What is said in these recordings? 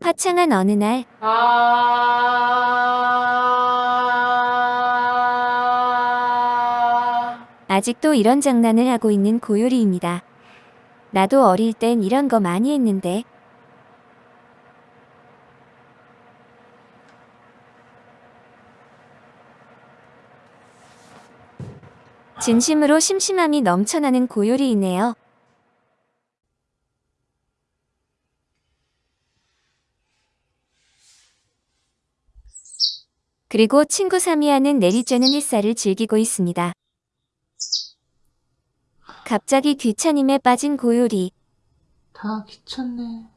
화창한 어느 날 아. 아직도 이런 장난을 하고 있는 고요리입니다. 나도 어릴 땐 이런 거 많이 했는데 진심으로 심심함이 넘쳐나는 고요리이네요. 그리고 친구 사미야는 내리쬐는 햇살을 즐기고 있습니다. 갑자기 귀차님에 빠진 고요리. 다 귀찮네.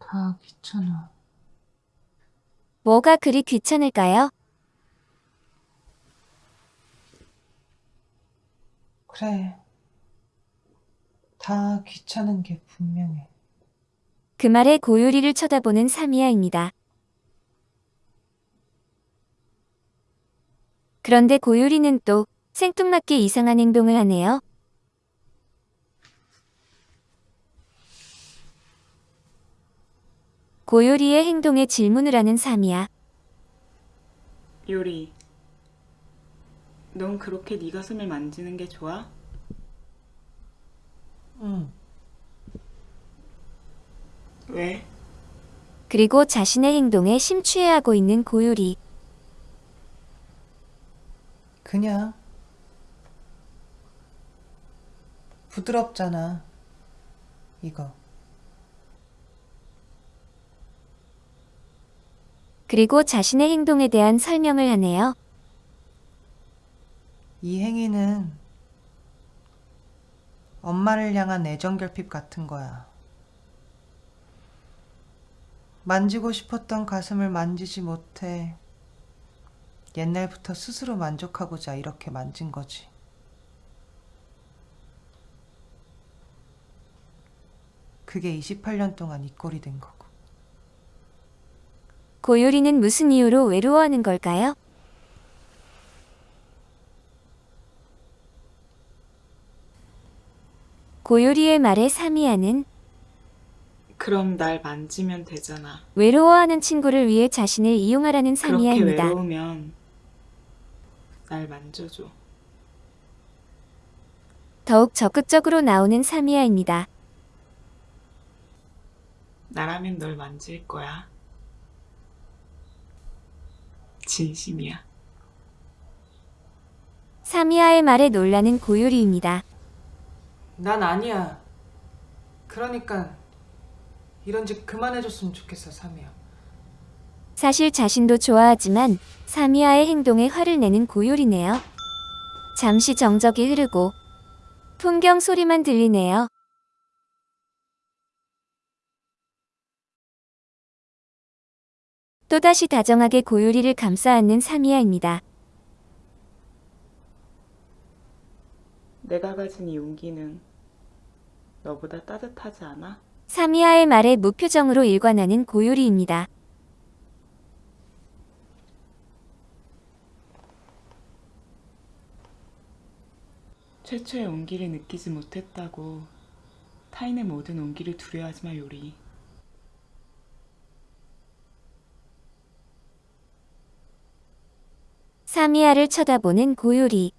다 귀찮아. 뭐가 그리 귀찮을까요? 그래. 다 귀찮은 게 분명해. 그 말에 고요리를 쳐다보는 사미야입니다. 그런데 고요리는 또 생뚱맞게 이상한 행동을 하네요. 고요리의 행동에 질문을 하는 사미야. 요리. 넌 그렇게 네 가슴을 만지는 게 좋아? 응. 왜? 그리고 자신의 행동에 심취해하고 있는 고요리. 그냥. 부드럽잖아. 이거. 그리고 자신의 행동에 대한 설명을 하네요. 이 행위는 엄마를 향한 애정 결핍 같은 거야. 만지고 싶었던 가슴을 만지지 못해 옛날부터 스스로 만족하고자 이렇게 만진 거지. 그게 28년 동안 이 꼴이 된 거고. 고요리는 무슨 이유로 외로워하는 걸까요? 고요리의 말에 사미야는 그럼 날 만지면 되잖아. 외로워하는 친구를 위해 자신을 이용하라는 그렇게 사미야입니다. 외로우면 날 만져줘. 더욱 적극적으로 나오는 사미야입니다. 나라면 널 만질 거야. 진심이야. 사미야의 말에 놀라는 고요리입니다. 난 아니야. 그러니까 이런 짓 그만해줬으면 좋겠어, 사미야. 사실 자신도 좋아하지만 사미야의 행동에 화를 내는 고요리네요. 잠시 정적이 흐르고 풍경 소리만 들리네요. 또다시 다정하게 고요리를 감싸 안는 사미야입니다. 내가 가진 이 용기는 너보다 따뜻하지 않아? 사미야의 말에 무표정으로 일관하는 고요리입니다. 최초의 온기를 느끼지 못했다고 타인의 모든 온기를 두려워하지 마 요리. 사미야를 쳐다보는 고요리.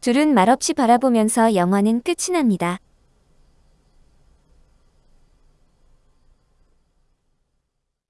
둘은 말없이 바라보면서 영화는 끝이 납니다.